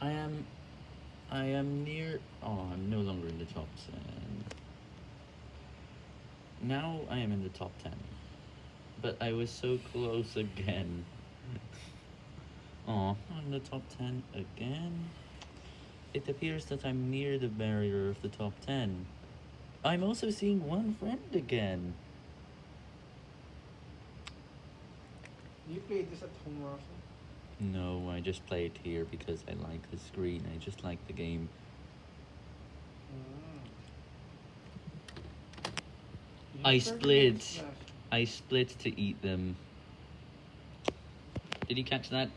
I am, I am near, oh, I'm no longer in the top 10. Now I am in the top 10. But I was so close again. Oh, I'm in the top 10 again. It appears that I'm near the barrier of the top 10. I'm also seeing one friend again. You played this at home, Russell? No, I just play it here because I like the screen. I just like the game. Mm. I split. I split to eat them. Did you catch that?